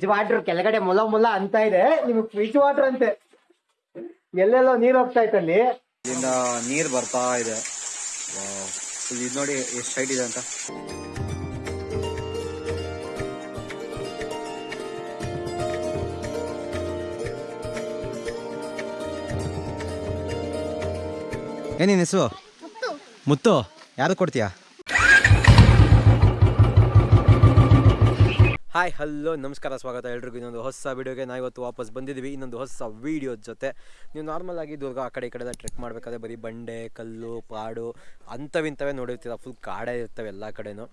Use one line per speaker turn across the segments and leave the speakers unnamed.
Fridge water ಕೆಳಗಡೆ ಮುಲ ಮುಲ ಅಂತ ಇದೆ. ನಿಮಗೆ ಫ್ರಿಜ್ ವಾಟರ್ ಅಂತೆ. ಎಲ್ಲೆಲ್ಲೋ ನೀರ್ ಹೋಗ್ತಾ ಇತ್ತಲ್ಲಿ
ಇಲ್ಲಿಂದ ನೀರ್ ಬರ್ತಾ ಇದೆ. ಇದು ನೋಡಿ ಎಷ್ಟು ಹೈಟ್ ಇದೆ ಅಂತ. ಏನೇನು ಹೆಸರು? ಮುತ್ತು. ಯಾರು ಕೊಡ್ತೀಯಾ? ಹಾಯ್, ಹಲೋ, ನಮಸ್ಕಾರ, ಸ್ವಾಗತ ಎಲ್ರಿಗೂ. ಇನ್ನೊಂದು ಹೊಸ ವೀಡಿಯೋಗೆ ನಾವು ಇವತ್ತು ವಾಪಸ್ ಬಂದಿದ್ದೀವಿ. ಇನ್ನೊಂದು ಹೊಸ ವೀಡಿಯೋ ಜೊತೆ. ನೀವು ನಾರ್ಮಲ್ ಆಗಿ ದುರ್ಗ ಆ ಕಡೆ ಈ ಕಡೆ ಟ್ರೆಕ್ ಮಾಡಬೇಕಾದ್ರೆ ಬರೀ ಬಂಡೆ, ಕಲ್ಲು ಪಾಡು ಅಂಥವಿಂಥವೇ ನೋಡಿರ್ತೀರ. ಫುಲ್ ಕಾಡೇ ಇರ್ತವೆ ಎಲ್ಲ ಕಡೆನೂ.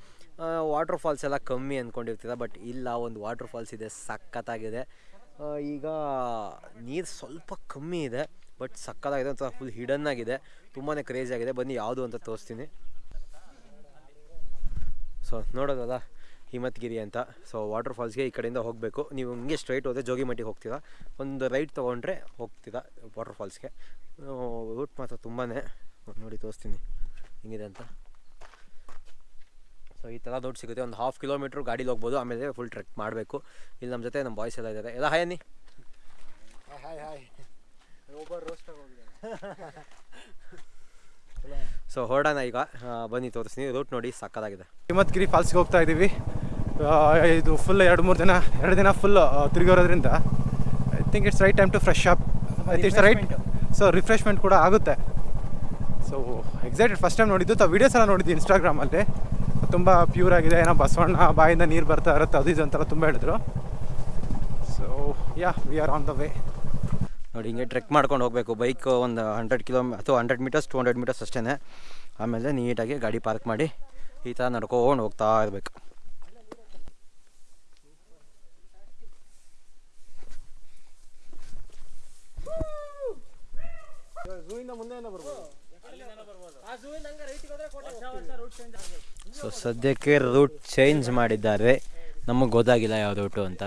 ವಾಟರ್ ಫಾಲ್ಸ್ ಎಲ್ಲ ಕಮ್ಮಿ ಅಂದ್ಕೊಂಡಿರ್ತೀರ ಬಟ್ ಇಲ್ಲ, ಒಂದು ವಾಟರ್ ಫಾಲ್ಸ್ ಇದೆ, ಸಖತ್ತಾಗಿದೆ. ಈಗ ನೀರು ಸ್ವಲ್ಪ ಕಮ್ಮಿ ಇದೆ ಬಟ್ ಸಕ್ಕತ್ತಾಗಿದೆ ಅಂತ ಫುಲ್ ಹಿಡನ್ ಆಗಿದೆ. ತುಂಬಾ ಕ್ರೇಜಿ ಆಗಿದೆ. ಬನ್ನಿ, ಯಾವುದು ಅಂತ ತೋರಿಸ್ತೀನಿ. ಸೊ ನೋಡೋದಲ್ಲ? ಹಿಮತ್ಗಿರಿ ಅಂತ. ಸೊ ವಾಟರ್ ಫಾಲ್ಸ್ಗೆ ಈ ಕಡೆಯಿಂದ ಹೋಗಬೇಕು. ನೀವು ಹಿಂಗೆ ಸ್ಟ್ರೈಟ್ ಹೋದರೆ ಜೋಗಿಮಟ್ಟಿಗೆ ಹೋಗ್ತೀರಾ? ಒಂದು ರೈಟ್ ತೊಗೊಂಡ್ರೆ ಹೋಗ್ತೀರಾ ವಾಟರ್ ಫಾಲ್ಸ್ಗೆ ರೂಟ್ ಮಾತ್ರ ತುಂಬಾ ನೋಡಿ ತೋರಿಸ್ತೀನಿ. ಹಿಂಗಿದೆ ಅಂತ. ಸೊ ಈ ಥರ ದೊಡ್ಡ ಸಿಗುತ್ತೆ. ಒಂದು ಹಾಫ್ ಕಿಲೋಮೀಟ್ರ್ ಗಾಡೀಲಿ ಹೋಗ್ಬೋದು. ಆಮೇಲೆ ಫುಲ್ ಟ್ರೆಕ್ ಮಾಡಬೇಕು. ಇಲ್ಲಿ ನಮ್ಮ ಜೊತೆ ನಮ್ಮ ಬಾಯ್ಸ್ ಎಲ್ಲ ಇದ್ದಾರೆ ಎಲ್ಲ ಹಾಯ್ ಅನ್ನಿ ಸೊ ಹೊರಡೋಣ ಈಗ. ಬನ್ನಿ ತೋರಿಸ್ತೀನಿ. ರೂಟ್ ನೋಡಿ ಸಕ್ಕದಾಗಿದೆ
ಹಿಮತ್ಗಿರಿ ಫಾಲ್ಸ್ಗೆ ಹೋಗ್ತಾ ಇದ್ದೀವಿ ಇದು ಫುಲ್ ಎರಡು ಮೂರು ದಿನ ಎರಡು ದಿನ full ತಿರುಗಿರೋದ್ರಿಂದ I think it's right time to fresh up it's right so refreshment ಕೂಡ ಆಗುತ್ತೆ. ಸೊ ಎಕ್ಸೈಟೆಡ್ ಫಸ್ಟ್ ಟೈಮ್ ನೋಡಿದ್ದು. ತಾ ವೀಡಿಯೋಸ್ ಎಲ್ಲ ನೋಡಿದ್ದು ಇನ್ಸ್ಟಾಗ್ರಾಮಲ್ಲಿ ತುಂಬ ಪ್ಯೂರ್ ಆಗಿದೆ. ಏನೋ ಬಸವಣ್ಣ ಬಾಯಿಂದ ನೀರು ಬರ್ತಾ ಇರುತ್ತೆ ಅದು ಇದು ಅಂತೆಲ್ಲ ತುಂಬ ಹೇಳಿದ್ರು. So yeah we are on the way
ನೋಡಿ, ಹಿಂಗೆ ಟ್ರೆಕ್ ಮಾಡ್ಕೊಂಡು ಹೋಗಬೇಕು. ಬೈಕ್ ಒಂದು ಹಂಡ್ರೆಡ್ ಕಿಲೋಮೀ ಅಥವಾ hundred metres to hundred metres ಅಷ್ಟೇ ಆಮೇಲೆ ನೀಟಾಗಿ ಗಾಡಿ ಪಾರ್ಕ್ ಮಾಡಿ ಈ ಥರ ನಡ್ಕೊಂಡು ಹೋಗ್ತಾ ಇರಬೇಕು. ಸೊ ಸದ್ಯಕ್ಕೆ ರೂಟ್ ಚೇಂಜ್ ಮಾಡಿದ್ದಾರೆ. ನಮಗೆ ಗೊತ್ತಾಗಿಲ್ಲ ಯಾವ ರೂಟು ಅಂತ.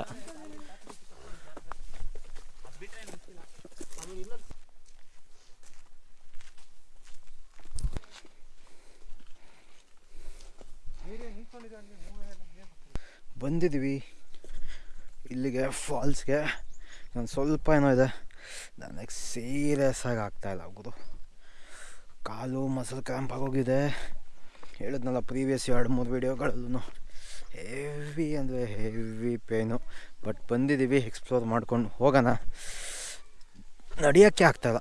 ಬಂದಿದ್ವಿ ಇಲ್ಲಿಗೆ, ಫಾಲ್ಸ್ಗೆ. ನಾನು ಸ್ವಲ್ಪ ಏನೋ ಇದೆ. ನನಗೆ ಸೀರಿಯಸ್ ಆಗಿ ಆಗ್ತಾಯಿಲ್ಲ ಗುರು. ಕಾಲು ಮಸಲ್ ಕ್ಯಾಂಪ್ ಆಗೋಗಿದೆ ಹೇಳಿದ್ನಲ್ಲ ಪ್ರೀವಿಯಸ್ ಎರಡು, ಮೂರು ವೀಡಿಯೋಗಳಲ್ಲೂ ಹೆವಿ ಅಂದರೆ ಹೆವಿ ಪೇನು ಬಟ್ ಬಂದಿದ್ದೀವಿ ಎಕ್ಸ್ಪ್ಲೋರ್ ಮಾಡ್ಕೊಂಡು ಹೋಗೋಣ. ನಡೆಯೋಕ್ಕೆ ಆಗ್ತಾಯಿಲ್ಲ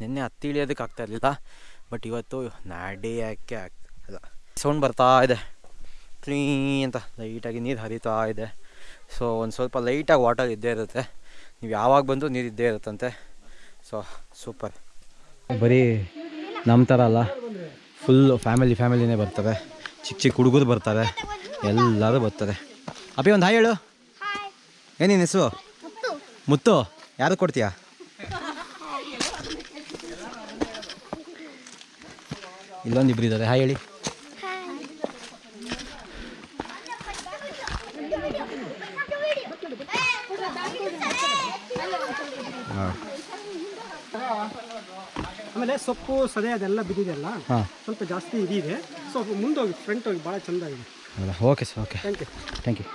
ನಿನ್ನೆ ಹತ್ತಿ ಇಳಿಯೋದಕ್ಕೆ ಆಗ್ತಾ ಇರಲಿಲ್ಲ ಬಟ್ ಇವತ್ತು ನಡೆಯೋಕ್ಕೆ ಆಗ್ತಾಯಿಲ್ಲ ಸೌಂಡ್ ಬರ್ತಾ ಇದೆ. ಕ್ಲೀನ್ ಅಂತ ಲೈಟಾಗಿ ನೀರು ಹರಿತಾ ಇದೆ. ಸೊ ಒಂದು ಸ್ವಲ್ಪ ಲೈಟಾಗಿ ವಾಟರ್ ಇದ್ದೇ ಇರುತ್ತೆ. ನೀವು ಯಾವಾಗ ಬಂದರೂ ನೀರು ಇದ್ದೇ ಇರುತ್ತಂತೆ. So super. ಬರೀ ನಮ್ಮ ಥರ ಅಲ್ಲ ಫುಲ್ಲು ಫ್ಯಾಮಿಲಿ ಫ್ಯಾಮಿಲಿನೇ ಬರ್ತಾರೆ ಚಿಕ್ಕ ಚಿಕ್ಕ ಹುಡುಗರು ಬರ್ತಾರೆ ಎಲ್ಲರೂ ಬರ್ತಾರೆ. ಅಪ್ಪಿ ಒಂದು ಹಾಯ್ ಹೇಳು. ಏನೇನು ಹೆಸರು? ಮುತ್ತು? ಯಾರು ಕೊಡ್ತೀಯಾ? ಇಲ್ಲೊಂದು ಇಬ್ಬರು ಇದ್ದಾರೆ ಹಾಯ್ ಹೇಳಿ.
ಆಮೇಲೆ ಸೊಪ್ಪು ಸದೆ ಅದೆಲ್ಲ ಬಿದ್ದಿದೆಯಲ್ಲ
ಹಾಂ.
ಸ್ವಲ್ಪ ಜಾಸ್ತಿ ಇದಿದೆ. ಸೊ ಮುಂದೋಗಿ ಫ್ರಂಟ್ ಹೋಗಿ ಭಾಳ ಚಂದ ಇದೆ
ಹೌದಾ? Okay sir okay
thank you
thank you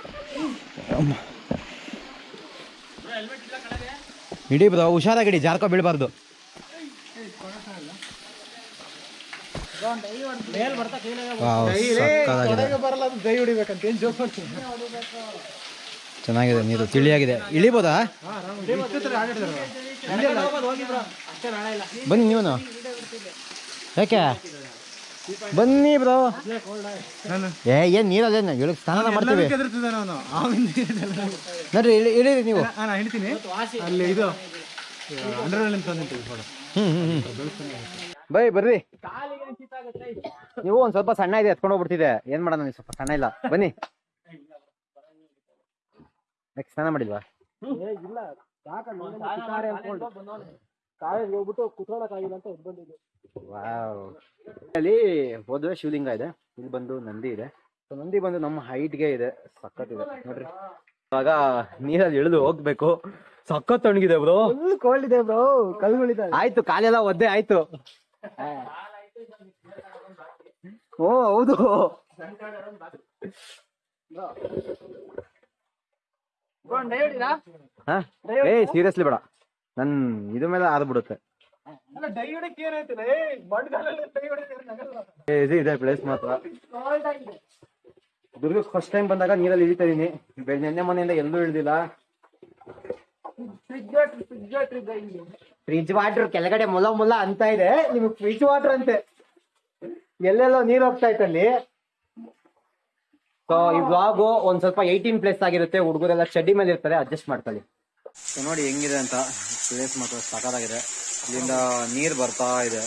ಇಡೀ ಬ್ರೋ ಹುಷಾರಾಗಿಡಿ ಜಾರ್ಕೋ ಬೀಳಬಾರ್ದು. ಚೆನ್ನಾಗಿದೆ ನೀರು ತಿಳಿಯಾಗಿದೆ. ಇಳಿಬೋದಾ? ಬನ್ನಿ ನೀವನು. ಯಾಕೆ? ಬನ್ನಿ ಬ್ರೋ. ಏ ಏನು ನೀರಲ್ಲೇನು ಇಳಕ್ ಸ್ನಾನ ಮಾಡ್ತೀವಿ. ನೋಡ್ರಿ ಇಳಿರಿ ನೀವು. ಬೈ ಬರ್ರಿ. ನೀವು ಒಂದ್ ಸ್ವಲ್ಪ ಸಣ್ಣ ಇದೆ ಎತ್ಕೊಂಡು ಹೋಗ್ಬಿಡ್ತಿದೆ. ಏನ್ ಮಾಡೋಣ ನೀವು ಸ್ವಲ್ಪ ಸಣ್ಣ ಇಲ್ಲ. ಬನ್ನಿ. ಯಾಕೆ ಸ್ನಾನ ಮಾಡಿಲ್ವಾ?
ಇಲ್ಲ ಹೋಗ್ಬಿಟ್ಟು ಆಗಿಲ್ಲ ಅಂತ ಎದ್ದು ಬಂದಿದ್ದೆ.
ವಾವ್. ಅಲ್ಲಿ ಹೋದ್ರೆ ಶಿವಲಿಂಗ ಇದೆ. ಇಲ್ಲಿ ಬಂದು ನಂದಿ ಇದೆ. ಸೊ ನಂದಿ ಬಂದು ನಮ್ಮ ಹೈಟ್ಗೆ ಇದೆ. ಸಖತ್ ಇದೆ. ನೋಡ್ರಿ. ಇವಾಗ ನೀರಲ್ಲಿ ಇಳಿದು ಹೋಗ್ಬೇಕು. ಸಖತ್ ತಣ್ಣಗಿದೆ ಬ್ರೋ
ಕೋಲ್ಡ್ ಇದೆ ಬ್ರೋ ಕಲ್ಗಳಿದೆ
ಆಯ್ತು ಕಾಲೆಲ್ಲ ಒದ್ದೆ ಆಯ್ತು. ಓ ಹೌದು. ಹಾ. ಏ ಸೀರಿಯಸ್ಲಿ ಬೇಡ. ನನ್ ಇದು ಮೇಲೆ ಆದ್ಬಿಡುತ್ತೆ ಇದು ಇದೆ ಪ್ಲೇಸ್ ಮಾತ್ರ. ದುರ್ಗಕ್ಕೆ ಫಸ್ಟ್ ಟೈಮ್ ಬಂದಾಗ ನೀರಲ್ಲಿ ಇಳಿತಾ ಇದೀನಿ. ನೆನ್ನೆ ಮನೆಯಿಂದ ಎಲ್ಲೂ ಇಳ್ದಿಲ್ಲ. ಫ್ರಿಜ್ ವಾಟರ್ ಕೆಳಗಡೆ ಮೊಲ ಮೊಲ ಅಂತ ಇದೆ. ನಿಮಗೆ ಫ್ರಿಜ್ ವಾಟರ್ ಅಂತೆ. ಎಲ್ಲೆಲ್ಲೋ ನೀರ್ ಹೋಗ್ತಾ ಇತ್ತಲ್ಲಿ ಸೊ ಈ ಬ್ಲಾಗು ಒಂದ್ ಸ್ವಲ್ಪ ಏಯ್ಟೀನ್ ಪ್ಲೇಸ್ ಆಗಿರುತ್ತೆ. ಹುಡುಗರೆಲ್ಲ ಚಡ್ಡಿ ಮೇಲೆ ಇರ್ತಾರೆ. ಅಡ್ಜಸ್ಟ್ ಮಾಡ್ಕೊಳ್ಳಿ. ಸೊ ನೋಡಿ ಹೆಂಗಿದೆ ಅಂತ ಪ್ಲೇಸ್ ಮಾತ್ರ ಸಖತ್ತಾಗಿದೆ. ಇಲ್ಲಿಂದ ನೀರ್ ಬರ್ತಾ ಇದೆ.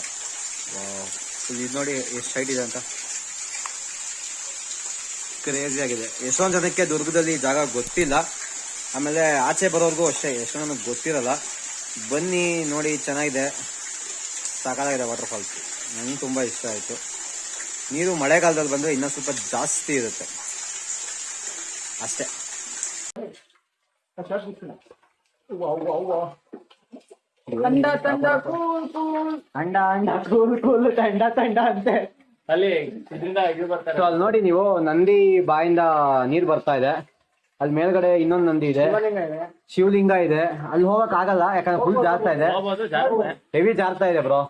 ಇದು ನೋಡಿ ಎಷ್ಟು ಹೈಟ್ ಇದೆ ಅಂತ. ಕ್ರೇಜಿ ಆಗಿದೆ. ಎಷ್ಟೊಂದು ಜನಕ್ಕೆ ದುರ್ಗದಲ್ಲಿ ಜಾಗ ಗೊತ್ತಿಲ್ಲ. ಆಮೇಲೆ ಆಚೆ ಬರೋರ್ಗೂ ಅಷ್ಟೇ, ಎಷ್ಟೊಂದ್ ಗೊತ್ತಿರಲ್ಲ. ಬನ್ನಿ, ನೋಡಿ, ಚೆನ್ನಾಗಿದೆ. ವಾಟರ್ ಫಾಲ್ಸ್ ನಂಗೆ ತುಂಬ ಇಷ್ಟ ಆಯಿತು. ನೀರು ಮಳೆಗಾಲದಲ್ಲಿ ಬಂದರೆ ಇನ್ನೂ ಸ್ವಲ್ಪ ಜಾಸ್ತಿ ಇರುತ್ತೆ. ಅಷ್ಟೇ.
ತಂಡ ತಂಡ ಕೂಲ್ ಕೂಲ್. ಅಂಡ ಅಂಡ ಕೂಲ್ ಕೂಲ್ ತಂಡ ತಂಡ ಅಂತೆ.
ಅಲ್ಲಿ ಇದರಿಂದ ಇದು ಬರ್ತಾರೆ.
ಸೊ ಅಲ್ಲಿ ನೋಡಿ ನೀವು ನಂದಿ ಬಾಯಿಂದ ನೀರ್ ಬರ್ತಾ ಇದೆ. ಅಲ್ಲಿ ಮೇಲ್ಗಡೆ ಇನ್ನೊಂದು ನಂದಿ ಇದೆ. ಶಿವಲಿಂಗ ಇದೆ. ಅಲ್ಲಿ ಹೋಗಕ್ ಆಗಲ್ಲ ಯಾಕಂದ್ರೆ ಫುಲ್ ಜಾರ್ತಾ ಇದೆ. ಹೆವಿ ಜಾರ್ತಾ ಇದೆ. ಬ್ರೋ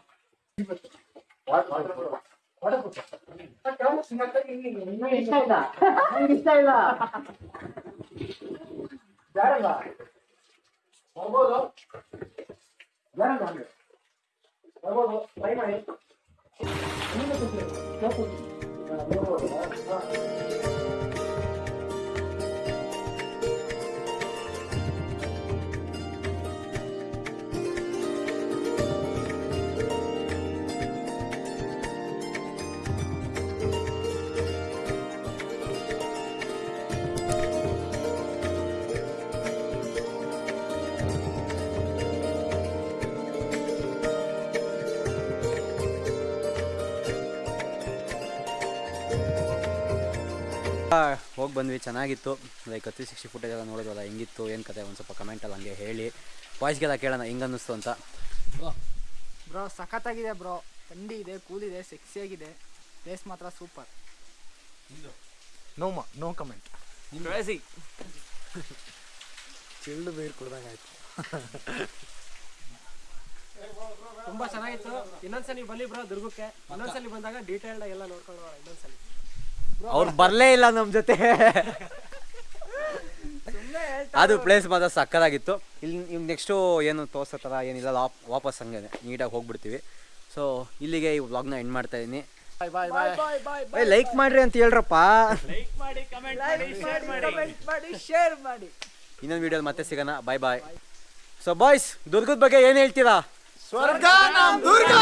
ಇಷ್ಟ ಇಲ್ಲ. ಇಷ್ಟ ಇಲ್ಲ. ಜಾರಲ್ಲ ಹೋಗ್ಬೋದು ಜಾರಲ್ಲ ಹಂಗೆ ಹೋಗ್ಬೋದು ಟ್ರೈ ಮಾಡಿ
ಹೋಗಿ ಬಂದ್ವಿ ಚೆನ್ನಾಗಿತ್ತು. ಲೈಕ್ ತ್ರೀ ಸಿಕ್ಸ್ಟಿ ಫುಟೇಜ್ ಎಲ್ಲ ನೋಡೋದಲ್ಲ ಹೆಂಗಿತ್ತು ಏನು ಕತೆ ಒಂದು ಸ್ವಲ್ಪ ಕಮೆಂಟಲ್ಲಿ ಹಂಗೆ ಹೇಳಿ. ವಾಯ್ಸ್ಗೆಲ್ಲ ಕೇಳೋಣ ಹೆಂಗೆ ಅನ್ನಿಸ್ತು ಅಂತ.
ಬ್ರೋ ಸಖತ್ತಾಗಿದೆ ಬ್ರೋ ಥಂಡಿ ಇದೆ ಕೂಲಿದೆ ಸೆಕ್ಸಿಯಾಗಿದೆ ಸೆಕ್ಸಿ ಆಗಿದೆ. ಪ್ಲೇಸ್ ಮಾತ್ರ ಸೂಪರ್
ನೋ ಮ ನೋ ಕಮೆಂಟ್
ಚಿಲ್ಡ್ ಬೀರ್ ಕುಡ್ದಂಗಾಯ್ತು ತುಂಬ
ತುಂಬಾ ಚೆನ್ನಾಗಿತ್ತು. ಇನ್ನೊಂದ್ಸಲಿ ಬನ್ನಿ ಬ್ರೋ ದುರ್ಗಕ್ಕೆ. ಇನ್ನೊಂದ್ಸಲಿ ಬಂದಾಗ ಡೀಟೇಲ್ಡ್ ಎಲ್ಲ ನೋಡ್ಕೊಳ್ಳೋಣ ಇನ್ನೊಂದ್ಸಲಿ.
ಅವ್ರು ಬರಲೇ ಇಲ್ಲ ನಮ್ಮ ಜೊತೆ. ಅದು ಪ್ಲೇಸ್ ಮಾತ್ರ ಸಕ್ಕದಾಗಿತ್ತು. ಇಲ್ಲಿ ಇವ್ ನೆಕ್ಸ್ಟು ಏನು ತೋರ್ಸೋ ಥರ ಏನಿಲ್ಲ ಲಾಪ್ ವಾಪಸ್ ಹಂಗೆ ನೀಟಾಗಿ ಹೋಗ್ಬಿಡ್ತೀವಿ. ಸೊ ಇಲ್ಲಿಗೆ ಈ ವ್ಲಾಗ್ನ ಎಂಡ್ ಮಾಡ್ತಾ ಇದ್ದೀನಿ ಲೈಕ್ ಮಾಡ್ರಿ ಅಂತ ಹೇಳ್ರಪ್ಪ.
ಮಾಡಿ ಶೇರ್ ಮಾಡಿ
ಇನ್ನೊಂದು ವಿಡಿಯೋಲಿ ಮತ್ತೆ ಸಿಗೋಣ. ಬಾಯ್ ಬಾಯ್ ಸೊ ಬಾಯ್ಸ್ ದುರ್ಗದ ಬಗ್ಗೆ ಏನು ಹೇಳ್ತೀರಾ?
ಸ್ವರ್ಗ ನಮ್ ದುರ್ಗ